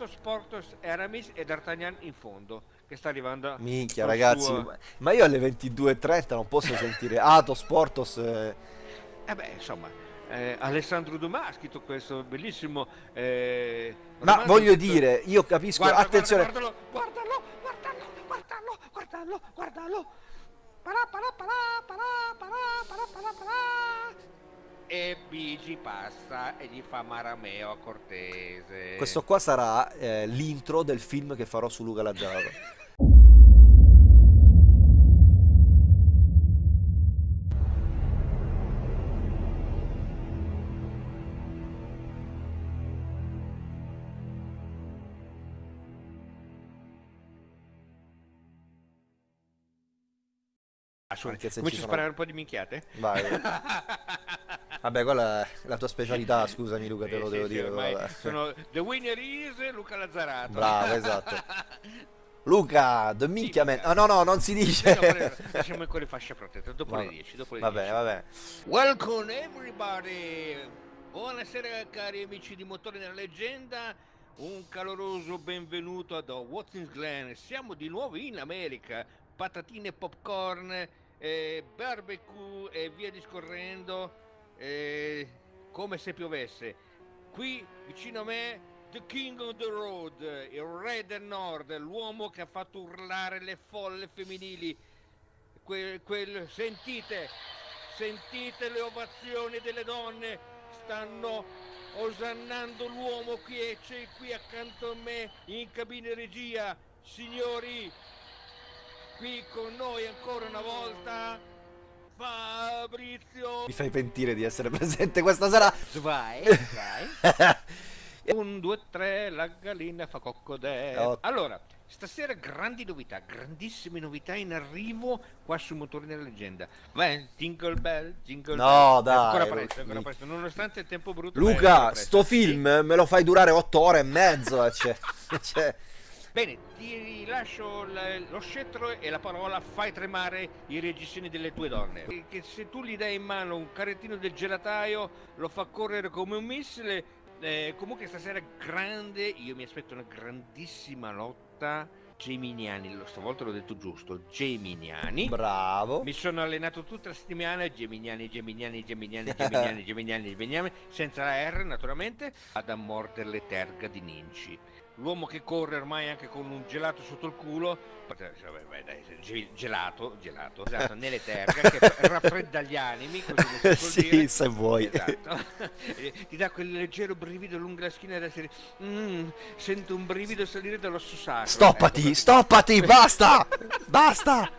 Athos, Portos, Aramis e D'Artagnan in fondo che sta arrivando Minchia ragazzi, suo- ma- io alle 22.30 non posso sentire Atos, Portos... eh, Eh beh, insomma, eh, Alessandro Dumas ha scritto questo bellissimo eh, Ma voglio scritto- dire, io capisco, Guarda, attenzione... guarda, guardalo, guardalo, guardalo, guardalo, guardalo, guardalo. Parà, parà, parà, parà, parà, parà, parà, parà. E Bigi passa e gli fa Marameo a Cortese. Questo qua sarà eh, l'intro del film che farò su Luca Lazzaro. Anche Cominci ci a sono- sparare un po' di minchiate? Vai. Vabbè, quella è la tua specialità, scusami Luca, te Eh, lo sì, devo sì, dire. sono The winner is Luca Lazzarato. Bravo, esatto. Luca, the minchia man. Ah, no, no, non si dice. Lasciamo ancora le fasce protette, dopo Vabbè. le 10, dopo le Vabbè, 10. vabbè. Welcome everybody! Buonasera cari amici di Motori nella Leggenda, un caloroso benvenuto ad Watkins Glen. Siamo di nuovo in America, patatine, popcorn, eh, barbecue e via discorrendo, eh, come se piovesse. Qui vicino a me The King of the Road, il re del nord, l'uomo che ha fatto urlare le folle femminili. Quel, quel- sentite, sentite le ovazioni delle donne, stanno osannando l'uomo qui e c'è qui accanto a me in cabina regia, signori, qui con noi ancora una volta Fabrizio Mi fai pentire di essere presente questa sera. Vai, vai. Un, due, tre, la gallina fa coccodè. Oh. Allora, stasera grandi novità, grandissime novità in arrivo qua su Motori della Leggenda. Vai, jingle bell, jingle No, bell. dai, Ancora presto, ancora presto. Nonostante il tempo brutto. Luca, sto film me lo fai durare otto ore e mezzo. eh, Cioè, cioè, Bene, ti lascio lo scettro e la parola fai tremare i reggiseni delle tue donne. Che se tu gli dai in mano un carrettino del gelataio lo fa correre come un missile. Eh, comunque stasera grande, io mi aspetto una grandissima lotta. Geminiani, stavolta l'ho detto giusto, Geminiani. bravo. Mi sono allenato tutta la settimana, Geminiani, Geminiani, Geminiani, Geminiani, Geminiani, Geminiani, senza la R naturalmente, ad a mordere le terga di Ninci. L'uomo che corre ormai anche con un gelato sotto il culo, vabbè, vabbè, dai, ge- gelato, gelato, esatto, nelle terga, che raffredda gli animi, così sì, dire. se vuoi. Esatto. E Ti dà quel leggero brivido lungo la schiena da dire "Mm, sento un brivido salire dall'osso sacro. Stoppati, Ecco, stoppati, basta! Basta!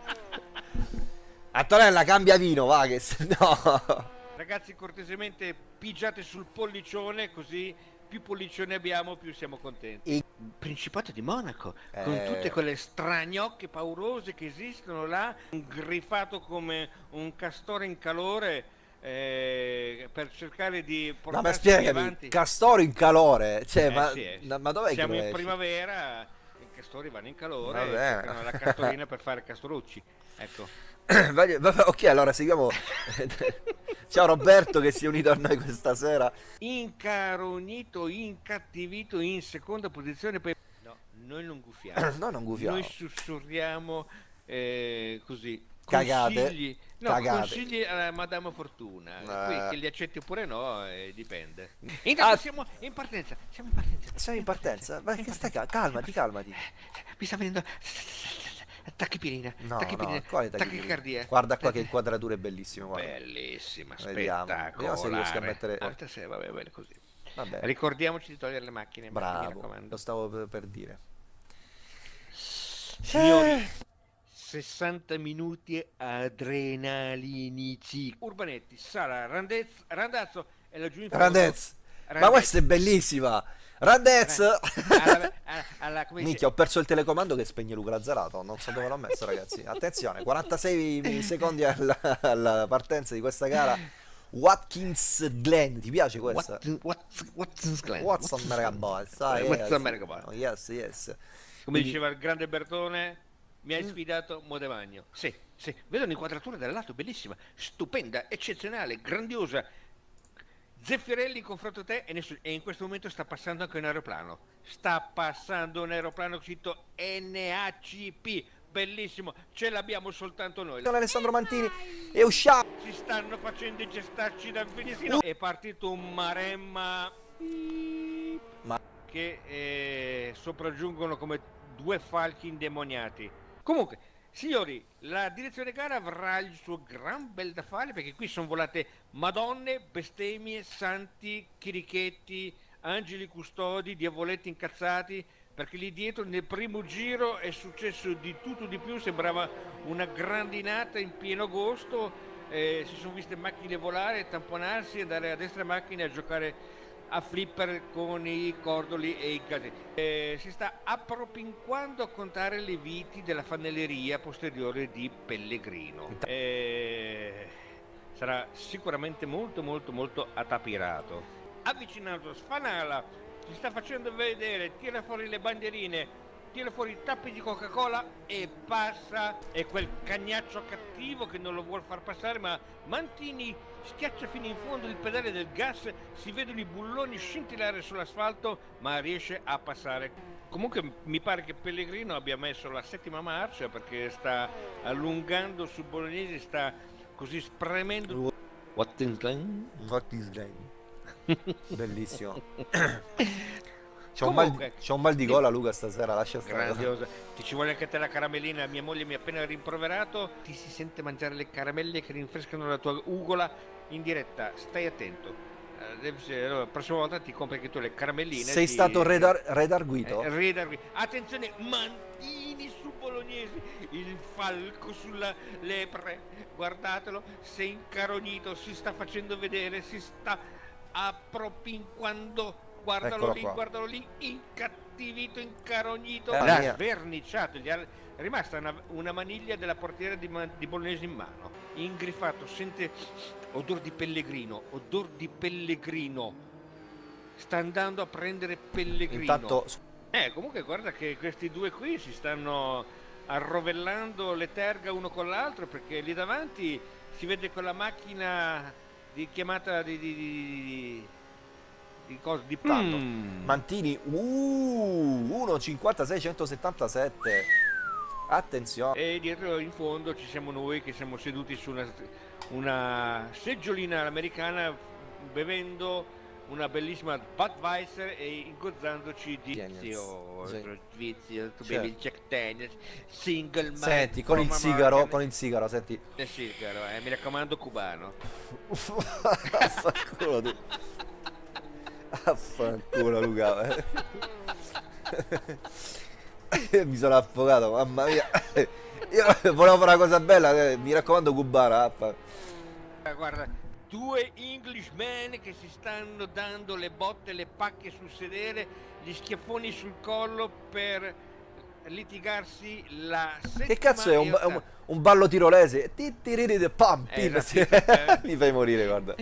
Antonella, cambia vino, va che se no. Ragazzi, cortesemente pigiate sul pollicione, così più pollicione abbiamo, più siamo contenti. E- Principato di Monaco, con Eh. tutte quelle stragnocche paurose che esistono là, griffato come un castore in calore eh, per cercare di No, ma spiegami, avanti. castori in calore, cioè, Eh, ma, sì, eh. ma- dov'è Siamo in primavera, castori vanno in calore, Vabbè. e la castorina per fare castorucci. Ecco. Vabbè, ok, allora seguiamo. Ciao Roberto che si è unito a noi questa sera. incarognito, incattivito in seconda posizione. Poi... No, noi non guffiamo. No, non gufiamo. Noi sussurriamo eh, così. Cagate. Consigli, no, Cagate. consigli alla Madame Fortuna. Eh. Qui che li accetti oppure no, eh, dipende. Intanto Ah. siamo in partenza. Siamo in partenza. Siamo in partenza. Ma che stai cal- calmati, calmati. Mi sta venendo. Tachipirina. No, tachipirina. no, quale tachicardia? Guarda qua che inquadratura è bellissima, guarda. Bellissima, Vediamo. spettacolare. Vediamo se riesco a mettere- Porta se vabbè, bene così. Vabbè, Ricordiamoci di togliere le macchine. bravo. Lo stavo per- per dire. Signori, 60 minuti adrenalinici. Urbanetti, Sala, Randez, Randazzo e laggiù in fondo. Randez. Ma Randez. questa è bellissima. Randez. Alla, alla, Minchia, ho perso il telecomando che spegne Luca Lazzarato. Non so dove l'ho messo, ragazzi. Attenzione, 46 secondi alla, alla partenza di questa gara. Watkins Glen, ti piace questa? What, what, Glen. What's American Boys? Ah, What's? Oh, yes, yes. Come Quindi- diceva il grande Bertone, mi Mm. hai sfidato Modevagno. Sì, sì, vedo un'inquadratura dal lato bellissima, stupenda, eccezionale, grandiosa. Zeffirelli confronto te e, nessun- e in questo momento sta passando anche un aeroplano. Sta passando un aeroplano scritto NACP. Bellissimo, ce l'abbiamo soltanto noi. Alessandro Mantini e usciamo. Si stanno facendo i gestacci dal finestrino. È partito un maremma Ma- che eh, sopraggiungono come due falchi indemoniati. Comunque, signori, la direzione gara avrà il suo gran bel da fare perché qui sono volate madonne, bestemmie, santi, chirichetti, angeli custodi, diavoletti incazzati. Perché lì dietro nel primo giro è successo di tutto di più, sembrava una grandinata in pieno agosto, eh, si sono viste macchine volare, tamponarsi, andare a destra macchine a giocare a flipper con i cordoli e i casi. Eh, si sta appropinquando a contare le viti della fanelleria posteriore di Pellegrino. Eh, sarà sicuramente molto molto molto attapirato. Avvicinato Sfanala, si sta facendo vedere, tira fuori le bandierine, tira fuori i tappi di Coca-Cola e passa. È quel cagnaccio cattivo che non lo vuol far passare, ma Mantini schiaccia fino in fondo il pedale del gas, si vedono i bulloni scintillare sull'asfalto, ma riesce a passare. Comunque mi pare che Pellegrino abbia messo la settima marcia perché sta allungando su Bolognesi, sta così spremendo. Watkins Glen? Watkins Glen. Bellissimo. C'ho un, mal, Comunque, c'ho un mal di gola Luca stasera, lascia stare. Grandiosa. Ti ci vuole anche te la caramellina. Mia moglie mi ha appena rimproverato. Ti si sente mangiare le caramelle che rinfrescano la tua ugola in diretta. Stai attento. Eh, allora, la prossima volta ti compri anche tu le caramelline. Sei ti- stato redar- redarguito? Eh, redar- Attenzione, Mantini su Bolognesi, il falco sulla lepre. Guardatelo, si è incarognito, si sta facendo vedere, si sta appropinquando. Guardalo Eccolo lì, qua. guardalo lì, incattivito, incarognito, Eh, sverniciato, gli è rimasta una, una maniglia della portiera di, di Bolognesi in mano. Ingrifato, sente odor di pellegrino, odor di pellegrino. Sta andando a prendere pellegrino. Intanto Eh, comunque guarda che questi due qui si stanno arrovellando le terga uno con l'altro perché lì davanti si vede quella macchina di chiamata di... di, di, di, cosa? Di Tanto. Mm. Mantini, uh, 1,56 177. Attenzione. E dietro in fondo ci siamo noi che siamo seduti su una, una seggiolina americana bevendo una bellissima Budweiser e ingozzandoci di vizio, Sì. vizio, tu Certo. bevi il Jack Daniels, single malt Senti, con il sigaro, American- con il sigaro, senti. Eh, sigaro, eh, mi raccomando cubano. Affanculo Luca. Mi sono affogato, mamma mia. Io volevo fare una cosa bella, eh, mi raccomando cubana. affa. Ah, Guarda, due Englishman che si stanno dando le botte, le pacche sul sedere, gli schiaffoni sul collo per litigarsi la settima Che cazzo è un, un- un ballo tirolese? Titiriri, Pam, Eh, pim, esatto. sì. Mi fai morire, guarda.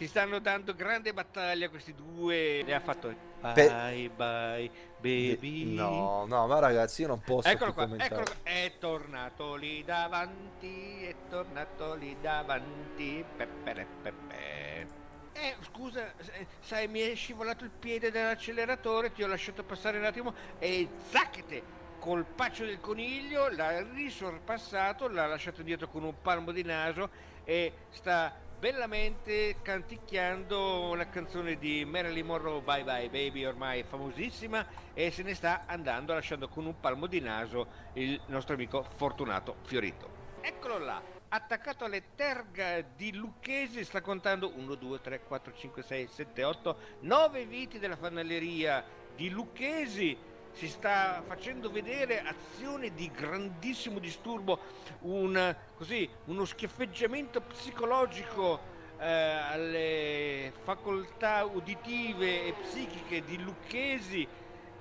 Si stanno dando grande battaglia questi due. Le ha fatto Pe- bye bye baby. No, no, ma ragazzi, io non posso Eccolo qua, commentare. eccolo qua. È tornato lì davanti, è tornato lì davanti. Peppere, peppe. Eh, scusa, sai, mi è scivolato il piede dall'acceleratore, ti ho lasciato passare un attimo e zacchete! Col paccio del coniglio l'ha risorpassato, l'ha lasciato dietro con un palmo di naso e sta bellamente canticchiando una canzone di Marilyn Monroe Bye Bye Baby ormai famosissima e se ne sta andando lasciando con un palmo di naso il nostro amico Fortunato Fiorito. Eccolo là, attaccato alle terga di Lucchesi, sta contando 1, 2, 3, 4, 5, 6, 7, 8, 9 viti della fanalleria di Lucchesi. Si sta facendo vedere azione di grandissimo disturbo, un, così, uno schiaffeggiamento psicologico eh, alle facoltà uditive e psichiche di Lucchesi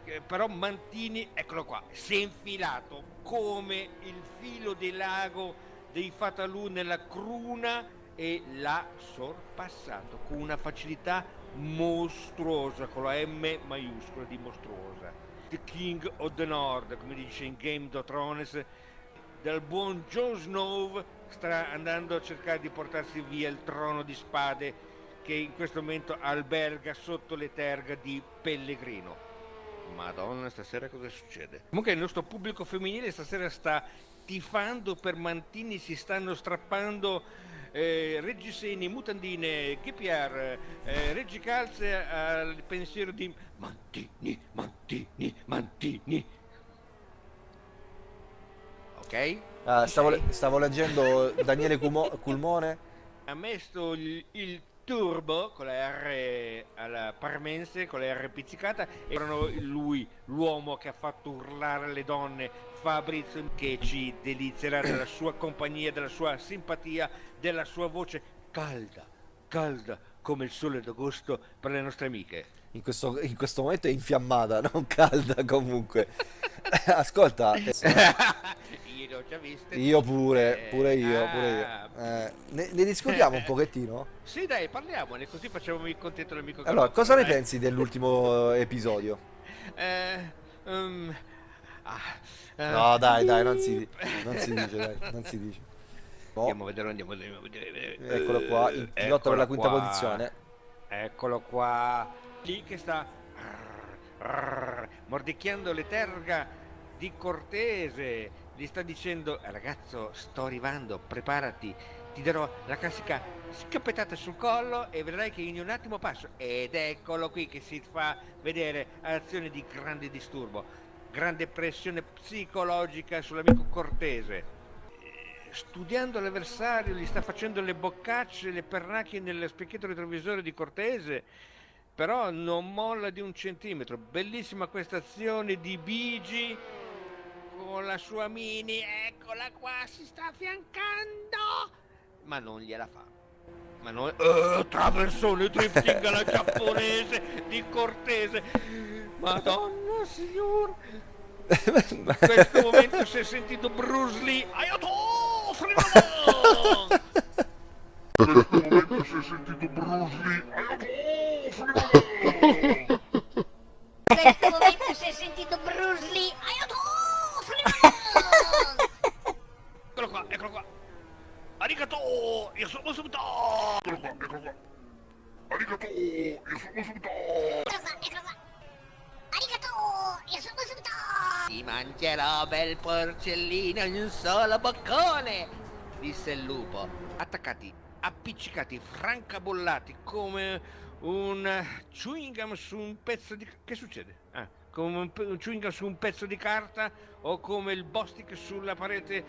eh, però Mantini, eccolo qua, si è infilato come il filo del lago dei Fatalù nella cruna e l'ha sorpassato con una facilità mostruosa, con la M maiuscola di mostruosa. The King of the North, come dice in Game of Thrones, dal buon Jon Snow sta andando a cercare di portarsi via il trono di spade che in questo momento alberga sotto le terga di Pellegrino. Madonna, stasera cosa succede? Comunque il nostro pubblico femminile stasera sta tifando per Mantini, si stanno strappando eh, reggiseni, mutandine, KPR, eh, reggicalze al pensiero di Mantini, Mantini, Mantini. Ok? Ah, stavo, sei? stavo leggendo Daniele Cumo- Culmone. ha messo il, il turbo con la R alla parmense, con la R pizzicata, erano lui, l'uomo che ha fatto urlare le donne, Fabrizio, che ci delizierà della sua compagnia, della sua simpatia, della sua voce calda, calda come il sole d'agosto per le nostre amiche. In questo, in questo momento è infiammata, non calda comunque. Ascolta, eh, Io io pure, Eh, pure io, ah. pure io. Eh, ne, ne discutiamo un pochettino? Sì, dai, parliamone, così facciamo il contento l'amico Allora, cosa ne dai. pensi dell'ultimo episodio? Eh, um, ah, eh, No, dai, dai, non si, non si dice, dai, non si dice. Oh, Andiamo a vedere, andiamo a vedere. andiamo a vedere. eccolo qua, il Eh, pilota per la quinta qua. posizione. Eccolo qua. Lì che sta mordicchiando le terga di Cortese. Gli sta dicendo, "Eh, ragazzo, sto arrivando, preparati. Ti darò la classica schioppettata sul collo e vedrai che in un attimo passo. Ed eccolo qui che si fa vedere azione di grande disturbo, grande pressione psicologica sull'amico Cortese studiando l'avversario, gli sta facendo le boccacce, le pernacchie nel specchietto retrovisore di Cortese, però non molla di un centimetro. Bellissima questa azione di Bigi con la sua mini, eccola qua, si sta affiancando, ma non gliela fa. Ma non... Eh, traversone drifting alla giapponese di Cortese. Madonna signor, in questo momento si è sentito Bruce Lee. Aiuto! Freno! In questo momento si è sentito Bruce Lee. Aiuto! Freno! In questo momento si è sentito Bruce Lee. Aiuto! Freno! Eccolo qua, eccolo qua. Arigato! Io sono subito! Eccolo qua, eccolo qua. Arigato! Io sono subito! Mangerò bel porcellino in un solo boccone! Disse il lupo. Attaccati, appiccicati, francabollati come un chewing gum su un pezzo di... Che succede? Ah, come un, chewing gum su un pezzo di carta o come il Bostic sulla parete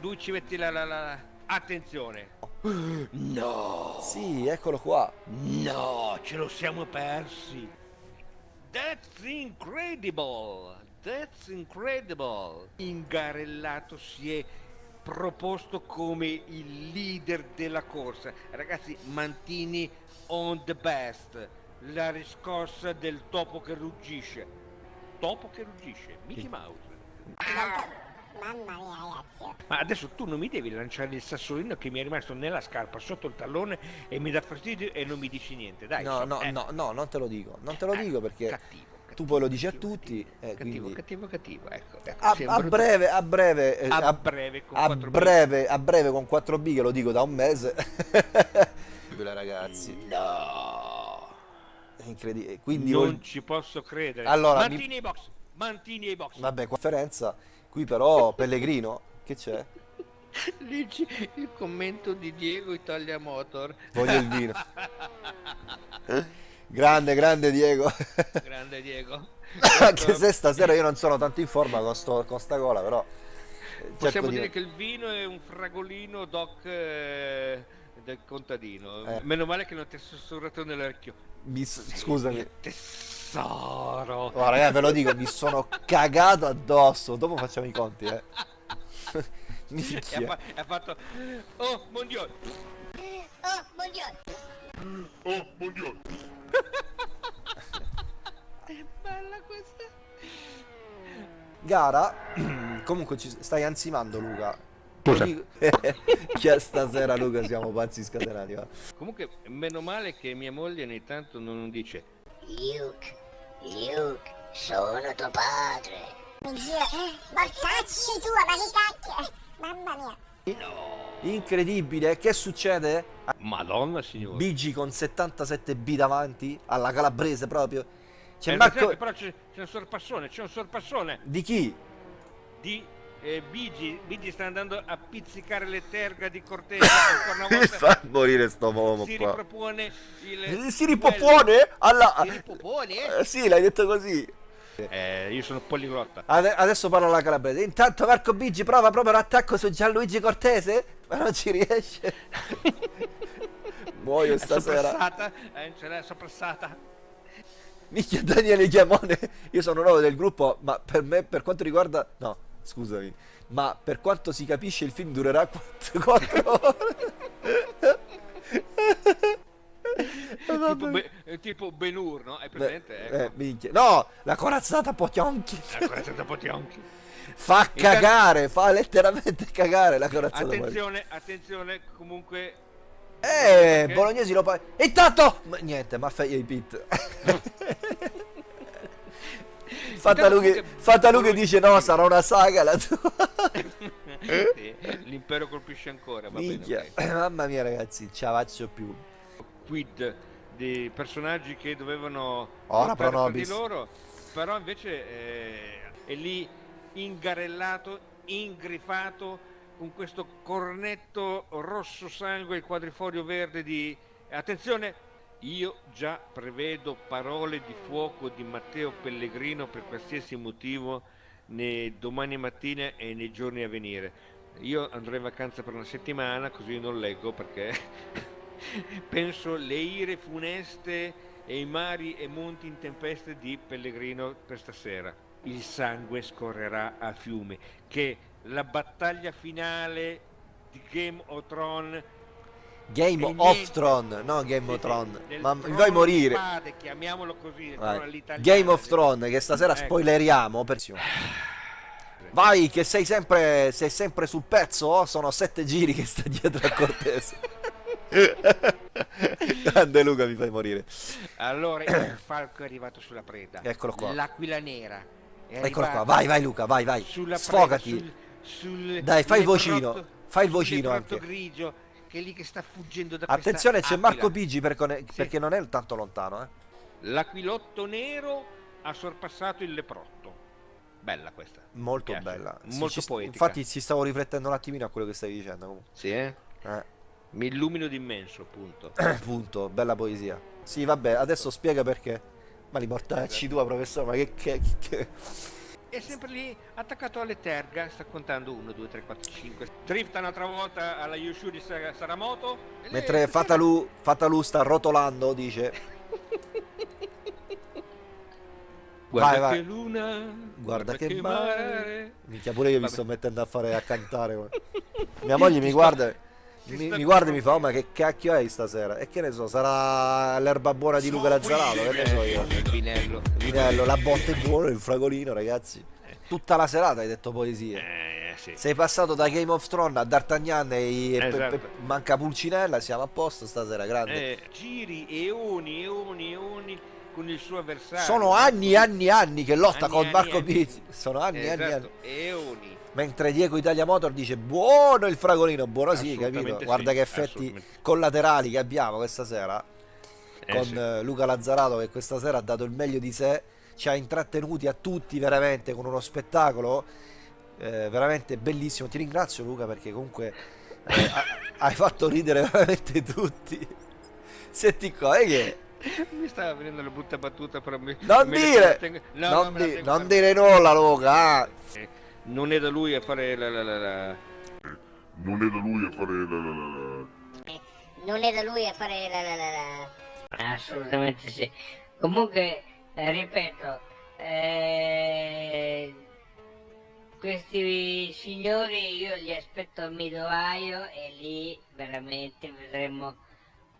dove ci metti la... la, la... Attenzione! No! Sì, eccolo qua. No, ce lo siamo persi. That's incredible. That's incredible. Ingarellato si è proposto come il leader della corsa. Ragazzi, Mantini on the best. La riscossa del topo che ruggisce. Topo che ruggisce. Mickey Mouse. Mamma mia, ragazzi. Ma adesso tu non mi devi lanciare il sassolino che mi è rimasto nella scarpa sotto il tallone e mi dà fastidio e non mi dici niente. Dai, No, so- no, eh. no, no, non te lo dico. Non te lo Eh, dico perché cattivo, tu poi lo dici a tutti. cattivo, eh, cattivo, quindi cattivo, cattivo, ecco. ecco a, a breve, a breve, eh, a breve con a 4 breve, a breve con 4B che lo dico da un mese. ragazzi, No, è incredibile. Quindi non ol- ci posso credere. Allora, mi- Mantini ai box, Mantini ai box. vabbè, conferenza. Qui però Pellegrino, che c'è? Leggi il commento di Diego Italia Motor. Voglio il vino. Grande, grande Diego. Grande Diego. Anche se stasera io non sono tanto in forma con, sto, con sta cola, però eh, Possiamo di- dire che il vino è un fragolino doc eh, del contadino. Eh. Meno male che non ti è sussurrato nell'orecchio. mi s- scusami. Tesoro. Oh, ragazzi, ve lo dico, mi sono cagato addosso. Dopo facciamo i conti, eh. Ha, Minchia. fa- ha fatto... Oh, mondial. Oh, buongiorno. Oh, buongiorno. È bella questa. Gara, comunque ci stai ansimando Luca. Cosa? Dico- Che stasera Luca siamo pazzi scatenati. va. Comunque, meno male che mia moglie ogni tanto non dice... Luke, Luke, sono tuo padre. Mio Dio, eh, mortacci tua, ma che cacchio. Mamma mia. Incredibile, che succede? Madonna signore. Bigi con 77B davanti, alla calabrese proprio. C'è Eh, Marco... Però c'è, un sorpassone, c'è un sorpassone Di chi? di eh, Bigi. Bigi sta andando a pizzicare le terga di Cortese ancora una Mi volta. fa morire sto uomo si qua. ripropone il... Si ripopone? Alla... Si ripopone, eh? Eh, sì, l'hai detto così. Eh, io sono poliglotta. Ade- adesso parla la calabrese. Intanto Marco Bigi prova proprio l'attacco su Gianluigi Cortese, ma non ci riesce. Muoio È stasera. soprassata, eh, ce l'è soprassata. Minchia Daniele Chiamone, io sono nuovo del gruppo, ma per me, per quanto riguarda... No, scusami, ma per quanto si capisce il film durerà 4 ore. tipo, Be- eh, tipo Ben-Hur, no? È presente? Eh, ecco. minchia. No, la corazzata Potionchi. Eh, quella da Potionchi. Fa cagare, fa letteralmente cagare la corazzata. Attenzione, attenzione, comunque Eh, Ok. Bolognesi lo fa. Intanto! Ma niente, ma fai i pit. Fatta comunque- fatta dice no, sarà una saga la tua. Sì, l'impero colpisce ancora, va bene. Mamma mia ragazzi, ce la faccio più. Quid di personaggi che dovevano Ora pro tra di loro, però invece eh, è lì ingarellato, ingrifato con questo cornetto rosso sangue il quadrifoglio verde di attenzione io già prevedo parole di fuoco di Matteo Pellegrino per qualsiasi motivo nei domani mattina e nei giorni a venire. Io andrò in vacanza per una settimana, così non leggo perché penso le ire funeste e i mari e monti in tempeste di Pellegrino per stasera. Il sangue scorrerà a fiume, che la battaglia finale di Game of Thrones Game of niente. Thrones, no Game sì, of Thrones. Ma mi fai morire. spade, chiamiamolo così. Game of Thrones, che stasera Ecco. spoileriamo. Per... Vai, che sei sempre, sei sempre sul pezzo. oh, Sono sette giri che sta dietro a Cortese. Grande Luca, mi fai morire. Allora il falco è arrivato sulla preda. Eccolo qua. L'aquila nera. Eccolo qua, vai, vai Luca, vai, vai. Sulla Sfogati. preda, sul, sul Dai, fai il vocino, fai il vocino anche. grigio che è lì che sta fuggendo da Attenzione, c'è Marco. Bigi per Sì. perché non è tanto lontano, eh. L'aquilotto nero ha sorpassato il leprotto. Bella questa. Molto bella. Molto poetica. Infatti ci stavo riflettendo un attimino a quello che stavi dicendo comunque. Sì, eh? Eh, Mi illumino d'immenso, appunto. punto, bella poesia. Sì, vabbè, adesso spiega perché. Ma li mortacci tua, professore, ma che, che, che- È sempre lì attaccato alle terga, sta contando 1, 2, 3, 4, 5. Drifta un'altra volta alla Yushu di Sa- Saramoto. e lei- Mentre Fatalu, Fatalu sta rotolando, dice Guarda Vai, vai. che luna, Guarda che mare. mare. Minchia pure io mi Vabbè. sto mettendo a fare a cantare. guarda. Mia moglie mi guarda, mi, mi guarda e mi fa: "Oh, corrompendo." ma che cacchio hai stasera? E che ne so, sarà l'erba buona di Luca Lazzarato, che ne so io. Il vinello. Vinello, la botta è buona, il fragolino, ragazzi. Tutta la serata hai detto poesie. Eh, sì. Sei passato da Game of Thrones a D'Artagnan e, e pe- Esatto. pe- manca Pulcinella, siamo a posto stasera, grande. Eh, giri eoni, eoni, eoni con il suo avversario. Sono anni e anni e anni che lotta Anni, con anni, Marco anni. Pizzi. Sono anni e anni e anni. Esatto, eoni. Mentre Diego Italia Motor dice buono il fragolino, buono sì, capito? sì, Guarda che effetti collaterali che abbiamo questa sera Eh, con sì. eh, Luca Lazzarato che questa sera ha dato il meglio di sé, ci ha intrattenuti a tutti veramente con uno spettacolo eh, veramente bellissimo. Ti ringrazio Luca perché comunque eh, ha- hai fatto ridere veramente tutti. Senti qua, è che Mi stava venendo la brutta battuta, però mi, non me dire, tengo- no, non, no, me la di- non dire nulla Luca. ah. Eh, Non è da lui a fare la, la, la, la- Non è da lui a fare la la la la. Non è da lui a fare la la la la. Assolutamente sì. Comunque, eh, ripeto, eh, questi signori io li aspetto al Midoaio e lì veramente vedremo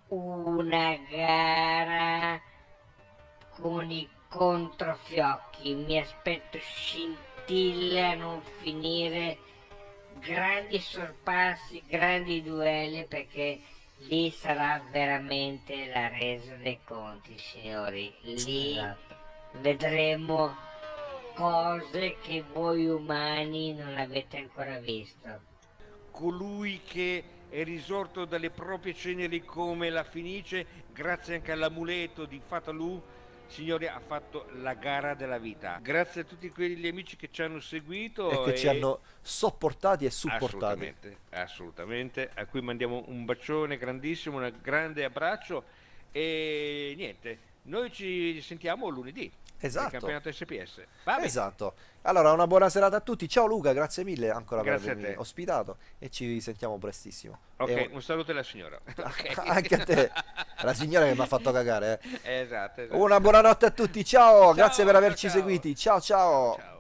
una gara con i controfiocchi. Mi aspetto scintille a non finire, grandi sorpassi, grandi duelli perché lì sarà veramente la resa dei conti, signori. Lì vedremo cose che voi umani non avete ancora visto. colui che è risorto dalle proprie ceneri come la Fenice, grazie anche all'amuleto di Fatalù, signori, ha fatto la gara della vita. Grazie a tutti quegli amici che ci hanno seguito E che ci hanno sopportati e supportati. Assolutamente, assolutamente, a cui mandiamo un bacione grandissimo, un grande abbraccio e niente, noi ci sentiamo lunedì. Esatto. campionato SPS. Va bene. Esatto. Allora, una buona serata a tutti. Ciao Luca, grazie mille ancora Grazie per avermi ospitato e ci sentiamo prestissimo. Ok, E- un saluto alla signora. Ok. Anche a te, la signora che mi ha fatto cagare. eh. Esatto, esatto. Una buonanotte a tutti, ciao, grazie per ciao, averci ciao. seguiti. Ciao ciao. Ciao. ciao.